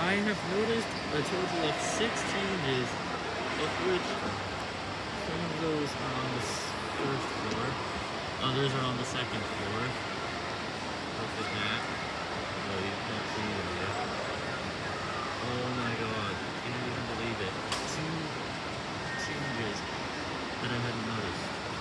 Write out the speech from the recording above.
I have noticed a total of six changes, of which some of those are on the first floor, others are on the second floor. Look at that. Oh, you can't see them yet. Oh my god, you can't even believe it. Two changes that I had